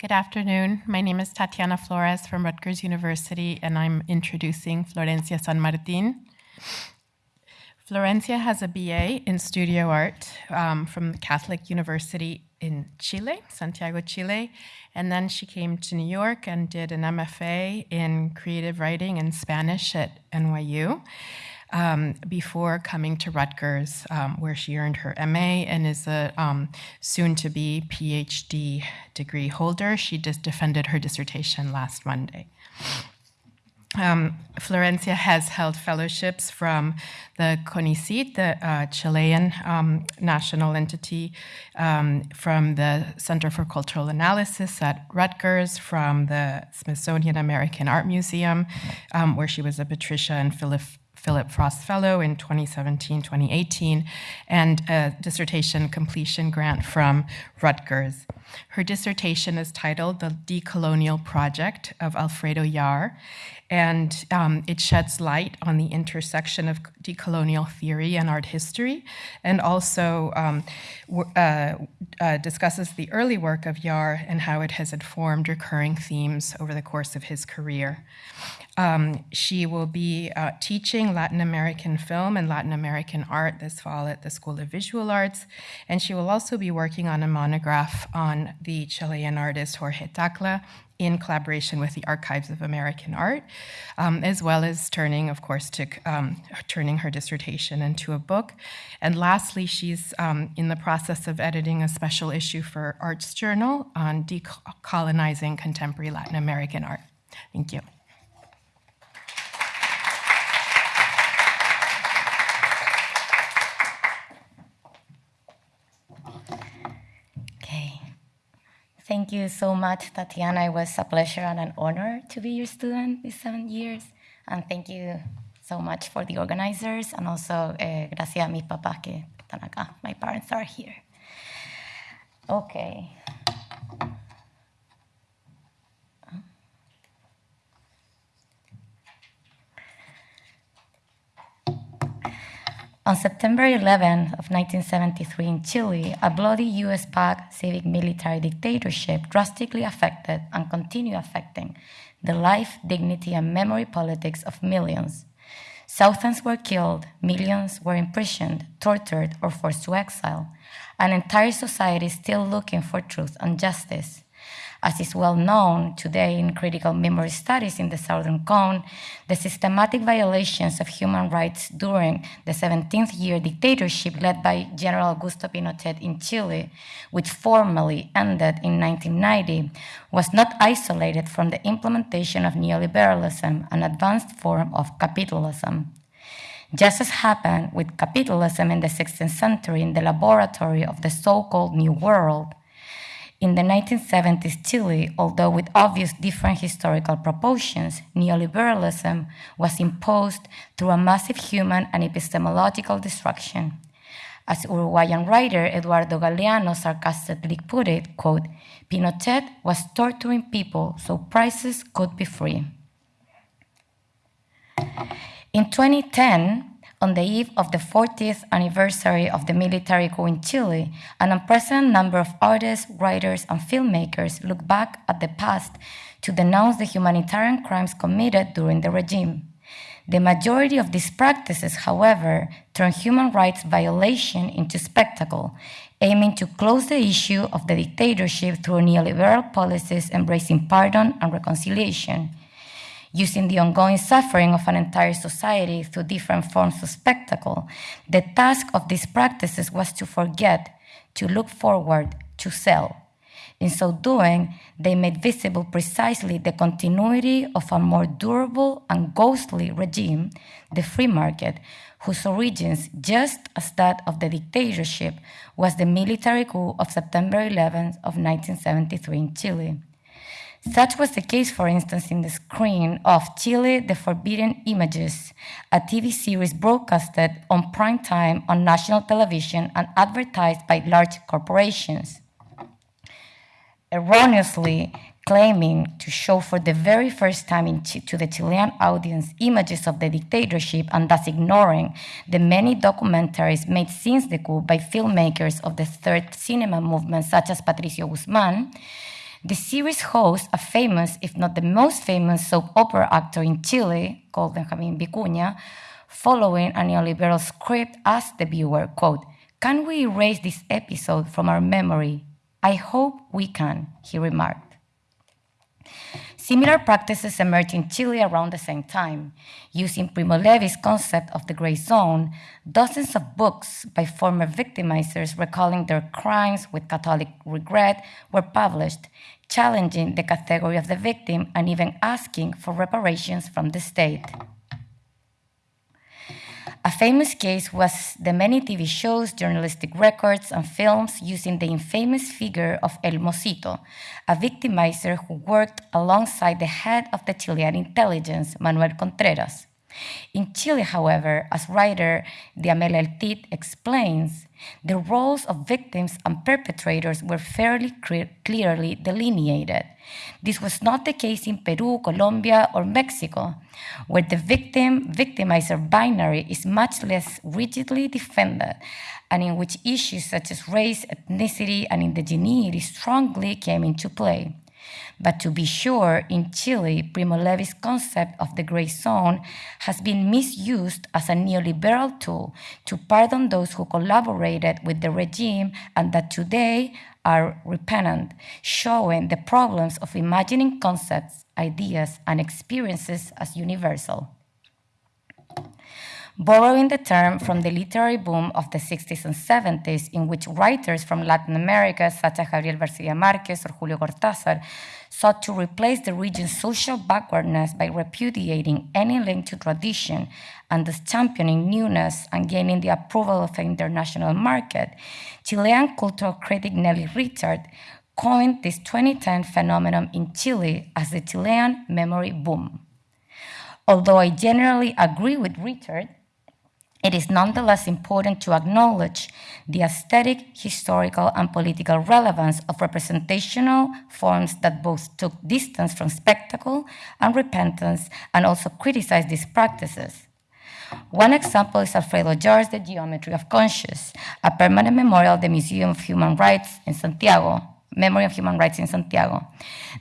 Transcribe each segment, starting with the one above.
Good afternoon. My name is Tatiana Flores from Rutgers University, and I'm introducing Florencia San Martin. Florencia has a BA in studio art um, from the Catholic University in Chile, Santiago, Chile. And then she came to New York and did an MFA in creative writing and Spanish at NYU um, before coming to Rutgers, um, where she earned her MA and is a um, soon to be PhD degree holder. She just defended her dissertation last Monday. Um, Florencia has held fellowships from the CONICYT, the uh, Chilean um, national entity, um, from the Center for Cultural Analysis at Rutgers, from the Smithsonian American Art Museum, um, where she was a Patricia and Philip Philip Frost Fellow in 2017 2018, and a dissertation completion grant from Rutgers. Her dissertation is titled The Decolonial Project of Alfredo Jaar, and um, it sheds light on the intersection of decolonial theory and art history, and also um, uh, uh, discusses the early work of Jaar and how it has informed recurring themes over the course of his career. Um, she will be uh, teaching Latin American film and Latin American art this fall at the School of Visual Arts, and she will also be working on a monograph on the Chilean artist Jorge Tacla in collaboration with the Archives of American Art, um, as well as turning, of course, to um, turning her dissertation into a book. And lastly, she's um, in the process of editing a special issue for Arts Journal on decolonizing contemporary Latin American art. Thank you. Thank you so much, Tatiana. It was a pleasure and an honor to be your student these seven years. And thank you so much for the organizers and also eh, gracias a mis papás que están acá. My parents are here. Okay. On September 11 of 1973 in Chile, a bloody US-backed civic military dictatorship drastically affected and continued affecting the life, dignity, and memory politics of millions. Thousands were killed, millions were imprisoned, tortured, or forced to exile. An entire society still looking for truth and justice. As is well known today in critical memory studies in the Southern Cone, the systematic violations of human rights during the 17th year dictatorship led by General Augusto Pinochet in Chile, which formally ended in 1990, was not isolated from the implementation of neoliberalism, an advanced form of capitalism. Just as happened with capitalism in the 16th century in the laboratory of the so called New World, in the 1970s Chile, although with obvious different historical proportions, neoliberalism was imposed through a massive human and epistemological destruction. As Uruguayan writer Eduardo Galeano sarcastically put it, quote, Pinochet was torturing people so prices could be free. In 2010, on the eve of the 40th anniversary of the military coup in Chile, an unprecedented number of artists, writers, and filmmakers look back at the past to denounce the humanitarian crimes committed during the regime. The majority of these practices, however, turn human rights violation into spectacle, aiming to close the issue of the dictatorship through neoliberal policies embracing pardon and reconciliation using the ongoing suffering of an entire society through different forms of spectacle. The task of these practices was to forget, to look forward, to sell. In so doing, they made visible precisely the continuity of a more durable and ghostly regime, the free market, whose origins, just as that of the dictatorship, was the military coup of September 11th of 1973 in Chile. Such was the case, for instance, in the screen of Chile the Forbidden Images, a TV series broadcasted on prime time on national television and advertised by large corporations. Erroneously claiming to show for the very first time to the Chilean audience images of the dictatorship and thus ignoring the many documentaries made since the coup by filmmakers of the third cinema movement, such as Patricio Guzman, The series hosts a famous, if not the most famous, soap opera actor in Chile called Benjamin Vicuña, following a neoliberal script asked the viewer, quote, can we erase this episode from our memory? I hope we can, he remarked. Similar practices emerged in Chile around the same time. Using Primo Levi's concept of the gray zone, dozens of books by former victimizers recalling their crimes with Catholic regret were published, challenging the category of the victim and even asking for reparations from the state. A famous case was the many TV shows, journalistic records, and films using the infamous figure of El Mocito, a victimizer who worked alongside the head of the Chilean intelligence, Manuel Contreras. In Chile, however, as writer Diamela Eltit explains, the roles of victims and perpetrators were fairly clearly delineated. This was not the case in Peru, Colombia, or Mexico, where the victim victimizer binary is much less rigidly defended, and in which issues such as race, ethnicity, and indigeneity strongly came into play. But to be sure, in Chile, Primo Levi's concept of the gray zone has been misused as a neoliberal tool to pardon those who collaborated with the regime and that today are repentant, showing the problems of imagining concepts, ideas, and experiences as universal. Borrowing the term from the literary boom of the 60s and 70s, in which writers from Latin America, such as Gabriel Garcia Marquez or Julio Cortázar, sought to replace the region's social backwardness by repudiating any link to tradition and thus championing newness and gaining the approval of the international market, Chilean cultural critic Nelly Richard coined this 2010 phenomenon in Chile as the Chilean memory boom. Although I generally agree with Richard, it is nonetheless important to acknowledge the aesthetic, historical, and political relevance of representational forms that both took distance from spectacle and repentance and also criticized these practices. One example is Alfredo Jaar's The Geometry of Conscience, a permanent memorial at the Museum of Human Rights in Santiago, Memory of Human Rights in Santiago,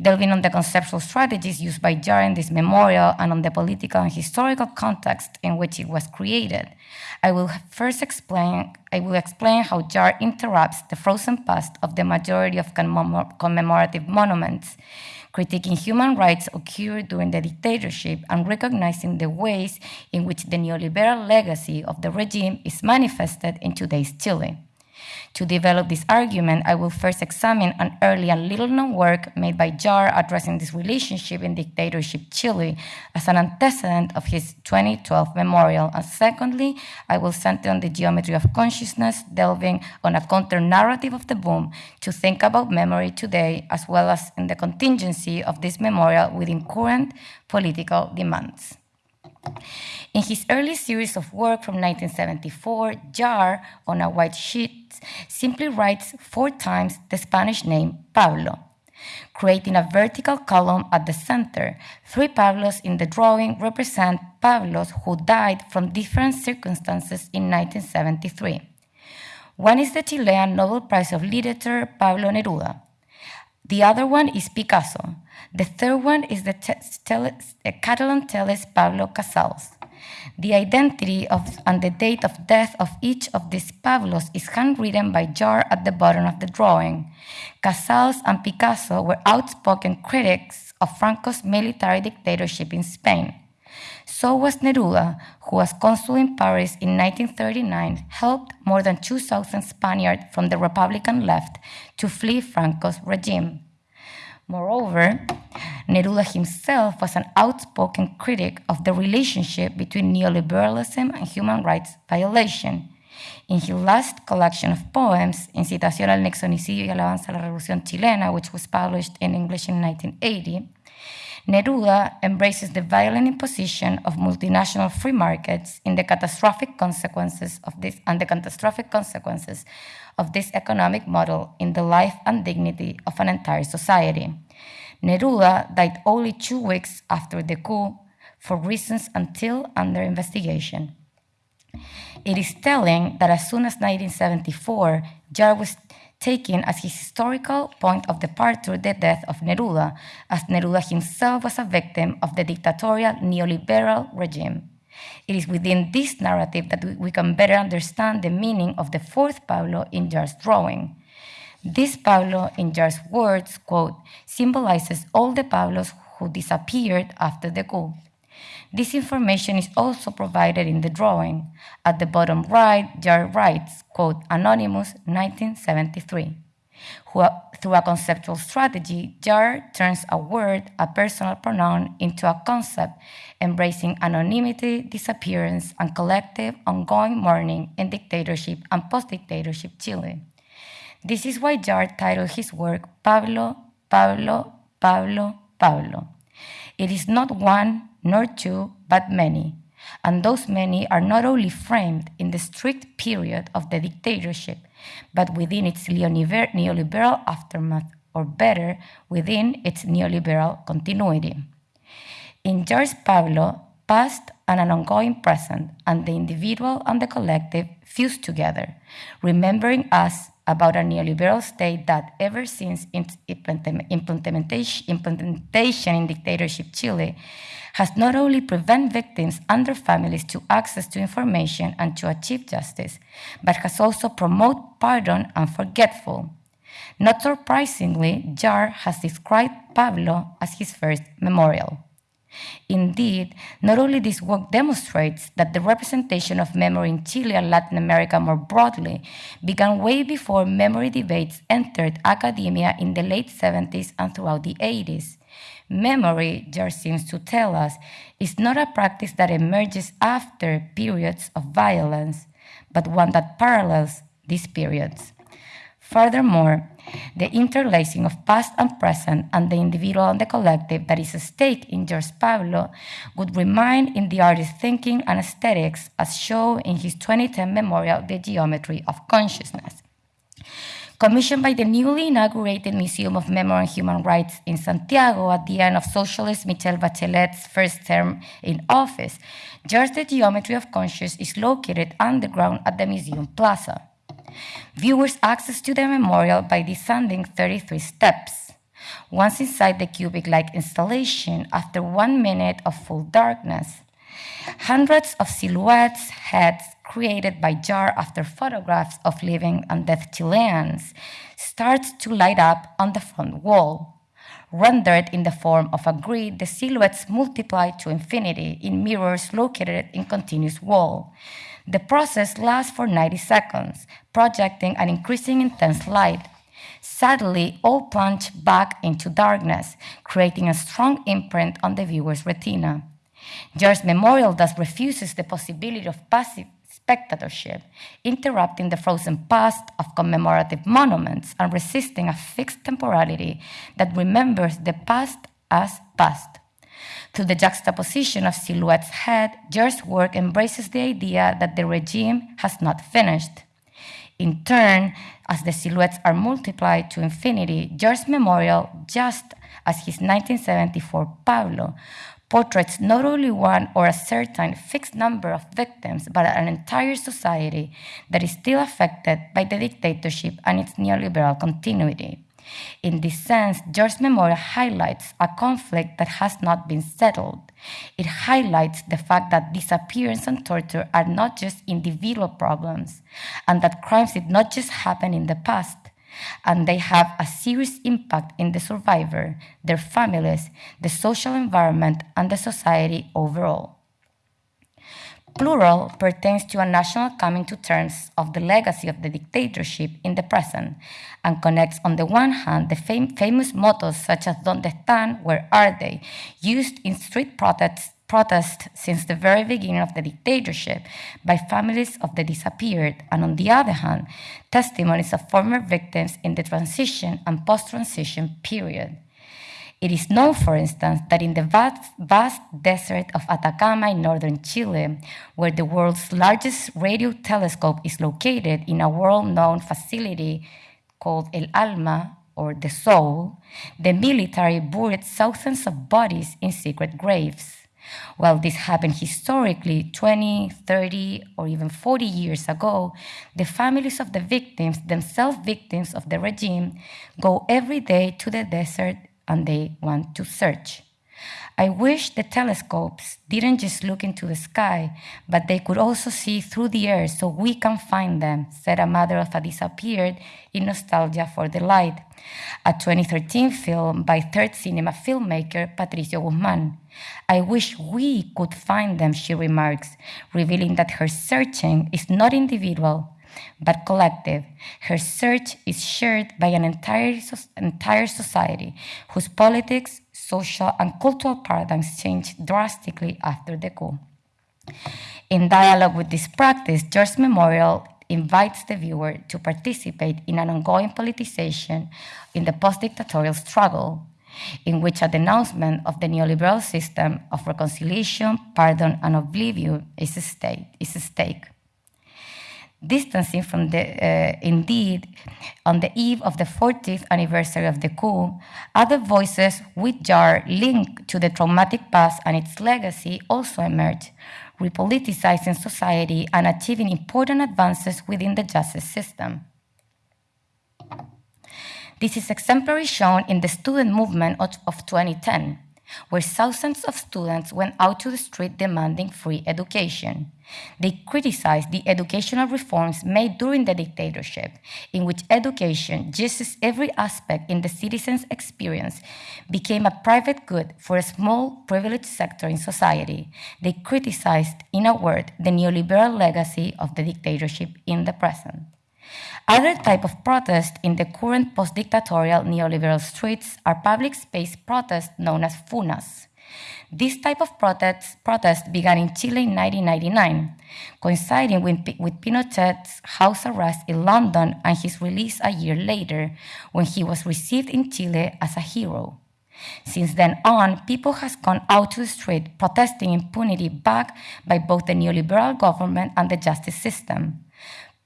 delving on the conceptual strategies used by Jaar in this memorial and on the political and historical context in which it was created. I will first explain, I will explain how Jaar interrupts the frozen past of the majority of commemorative monuments, critiquing human rights occurred during the dictatorship and recognizing the ways in which the neoliberal legacy of the regime is manifested in today's Chile. To develop this argument, I will first examine an early and little known work made by Jaar addressing this relationship in dictatorship Chile as an antecedent of his 2012 memorial. And secondly, I will center on the geometry of consciousness, delving on a counter narrative of the boom to think about memory today, as well as in the contingency of this memorial within current political demands. In his early series of work from 1974, Jaar, on a white sheet, simply writes four times the Spanish name Pablo, creating a vertical column at the center. Three Pablos in the drawing represent Pablos who died from different circumstances in 1973. One is the Chilean Nobel Prize of Literature, Pablo Neruda. The other one is Picasso. The third one is the uh, Catalan tellist Pablo Casals. The identity of and the date of death of each of these Pablos is handwritten by Jaar at the bottom of the drawing. Casals and Picasso were outspoken critics of Franco's military dictatorship in Spain. So was Neruda, who was consul in Paris in 1939, helped more than 2,000 Spaniards from the Republican left to flee Franco's regime. Moreover, Neruda himself was an outspoken critic of the relationship between neoliberalism and human rights violation. In his last collection of poems, Incitación al Nixonicidio y Alabanza a la Revolución Chilena, which was published in English in 1980, Neruda embraces the violent imposition of multinational free markets in the catastrophic consequences of this and the catastrophic consequences of this economic model in the life and dignity of an entire society. Neruda died only two weeks after the coup for reasons until under investigation. It is telling that as soon as 1974, Jaar taking as his historical point of departure the death of Neruda, as Neruda himself was a victim of the dictatorial neoliberal regime. It is within this narrative that we can better understand the meaning of the fourth Pablo in Jaar's drawing. This Pablo, in Jaar's words, quote, symbolizes all the Pablos who disappeared after the coup. This information is also provided in the drawing. At the bottom right, Jaar writes, quote, Anonymous, 1973. Through a conceptual strategy, Jaar turns a word, a personal pronoun, into a concept, embracing anonymity, disappearance, and collective ongoing mourning in dictatorship and post-dictatorship Chile. This is why Jaar titled his work Pablo, Pablo, Pablo, Pablo. It is not one nor two, but many. And those many are not only framed in the strict period of the dictatorship, but within its neoliberal aftermath, or better, within its neoliberal continuity. In Jaar's Pablo, past and an ongoing present, and the individual and the collective fuse together, remembering us about a neoliberal state that, ever since its implementation in dictatorship Chile, has not only prevent victims and their families to access to information and to achieve justice, but has also promote pardon and forgetful. Not surprisingly, Jaar has described Pablo as his first memorial. Indeed, not only this work demonstrates that the representation of memory in Chile and Latin America more broadly began way before memory debates entered academia in the late 70s and throughout the 80s. Memory, Jaar seems to tell us, is not a practice that emerges after periods of violence, but one that parallels these periods. Furthermore, the interlacing of past and present and the individual and the collective that is at stake in Jaar's Pablo would remain in the artist's thinking and aesthetics as shown in his 2010 memorial, The Geometry of Consciousness. Commissioned by the newly inaugurated Museum of Memory and Human Rights in Santiago at the end of socialist Michelle Bachelet's first term in office, Jaar's The Geometry of Consciousness is located underground at the museum plaza. Viewers access to the memorial by descending 33 steps. Once inside the cubic-like installation, after one minute of full darkness, hundreds of silhouettes, heads created by Jaar after photographs of living and dead Chileans, starts to light up on the front wall. Rendered in the form of a grid, the silhouettes multiply to infinity in mirrors located in continuous wall. The process lasts for 90 seconds, projecting an increasing intense light. Sadly, all plunge back into darkness, creating a strong imprint on the viewer's retina. Jaar's memorial thus refuses the possibility of passive spectatorship, interrupting the frozen past of commemorative monuments and resisting a fixed temporality that remembers the past as past. Through the juxtaposition of Silhouette's head, Jaar's work embraces the idea that the regime has not finished. In turn, as the silhouettes are multiplied to infinity, Jaar's memorial, just as his 1974 Pablo, portraits not only one or a certain fixed number of victims, but an entire society that is still affected by the dictatorship and its neoliberal continuity. In this sense, Jaar's Memorial highlights a conflict that has not been settled. It highlights the fact that disappearance and torture are not just individual problems, and that crimes did not just happen in the past, and they have a serious impact in the survivor, their families, the social environment, and the society overall. Plural pertains to a national coming to terms of the legacy of the dictatorship in the present and connects, on the one hand, the fam famous mottos such as Donde están, where are they, used in street protests, protest since the very beginning of the dictatorship by families of the disappeared, and on the other hand, testimonies of former victims in the transition and post transition period. It is known, for instance, that in the vast, vast, desert of Atacama in northern Chile, where the world's largest radio telescope is located in a world-known facility called El Alma, or the Soul, the military buried thousands of bodies in secret graves. While this happened historically 20, 30, or even 40 years ago, the families of the victims, themselves victims of the regime, go every day to the desert and they want to search. I wish the telescopes didn't just look into the sky, but they could also see through the air so we can find them, said a mother of a disappeared in Nostalgia for the Light, a 2013 film by third cinema filmmaker Patricio Guzman. I wish we could find them, she remarks, revealing that her searching is not individual, but collective. Her search is shared by an entire, entire society whose politics, social, and cultural paradigms changed drastically after the coup. In dialogue with this practice, Jaar Memorial invites the viewer to participate in an ongoing politicization in the post dictatorial struggle, in which a denouncement of the neoliberal system of reconciliation, pardon, and oblivion is a stake. Is a stake distancing from the, uh, indeed, on the eve of the 40th anniversary of the coup, other voices which are linked to the traumatic past and its legacy also emerged, repoliticizing society and achieving important advances within the justice system. This is exemplary shown in the student movement of, of 2010 where thousands of students went out to the street demanding free education. They criticized the educational reforms made during the dictatorship, in which education, just as every aspect in the citizen's experience, became a private good for a small, privileged sector in society. They criticized, in a word, the neoliberal legacy of the dictatorship in the present. Other type of protest in the current post-dictatorial neoliberal streets are public space protests known as funas. This type of protest, protest began in Chile in 1999, coinciding with, with Pinochet's house arrest in London and his release a year later, when he was received in Chile as a hero. Since then on, people has gone out to the street protesting impunity backed by both the neoliberal government and the justice system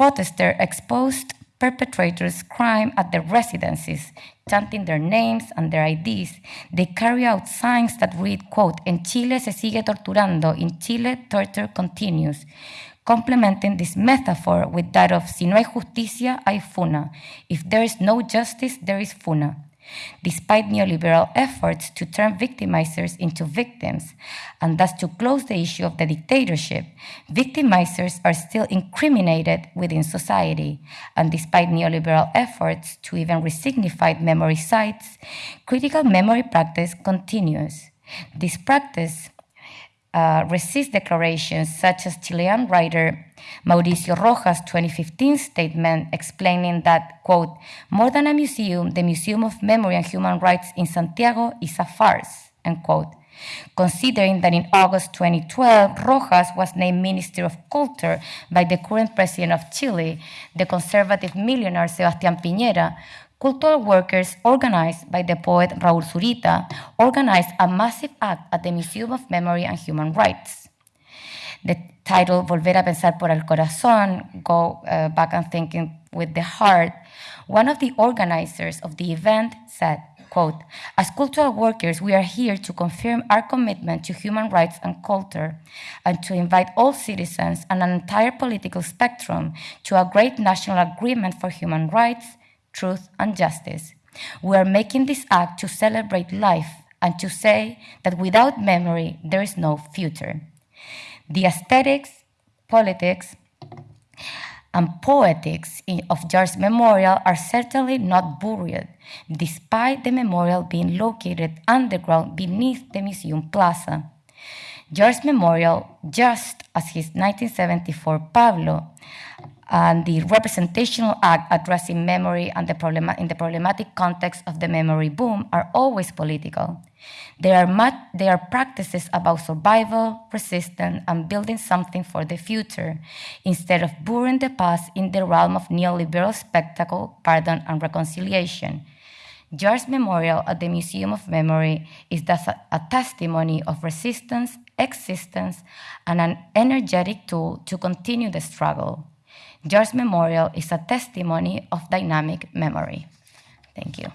protesters exposed perpetrators' crime at their residences, chanting their names and their IDs. They carry out signs that read, quote, En Chile se sigue torturando, in Chile torture continues, complementing this metaphor with that of si no hay justicia, hay funa. If there is no justice, there is funa. Despite neoliberal efforts to turn victimizers into victims and thus to close the issue of the dictatorship, victimizers are still incriminated within society. And despite neoliberal efforts to even resignify memory sites, critical memory practice continues. This practice uh, resist declarations such as Chilean writer Mauricio Rojas' 2015 statement explaining that, quote, more than a museum, the Museum of Memory and Human Rights in Santiago is a farce, end quote. Considering that in August 2012, Rojas was named Minister of Culture by the current president of Chile, the conservative millionaire Sebastián Piñera, Cultural workers, organized by the poet Raúl Zurita, organized a massive act at the Museum of Memory and Human Rights. The title Volver a Pensar por el Corazón, Go uh, Back and Thinking with the Heart, one of the organizers of the event said, quote, as cultural workers, we are here to confirm our commitment to human rights and culture and to invite all citizens and an entire political spectrum to a great national agreement for human rights, truth, and justice. We are making this act to celebrate life and to say that without memory, there is no future. The aesthetics, politics, and poetics of Jaar's memorial are certainly not buried, despite the memorial being located underground beneath the museum plaza. Jaar's memorial, just as his 1974 Pablo, and the representational act addressing memory and the in the problematic context of the memory boom are always political. They are, much, they are practices about survival, resistance, and building something for the future, instead of burying the past in the realm of neoliberal spectacle, pardon, and reconciliation. Jaar's memorial at the Museum of Memory is thus a, a testimony of resistance, existence, and an energetic tool to continue the struggle. Jaar's Memorial is a testimony of dynamic memory. Thank you.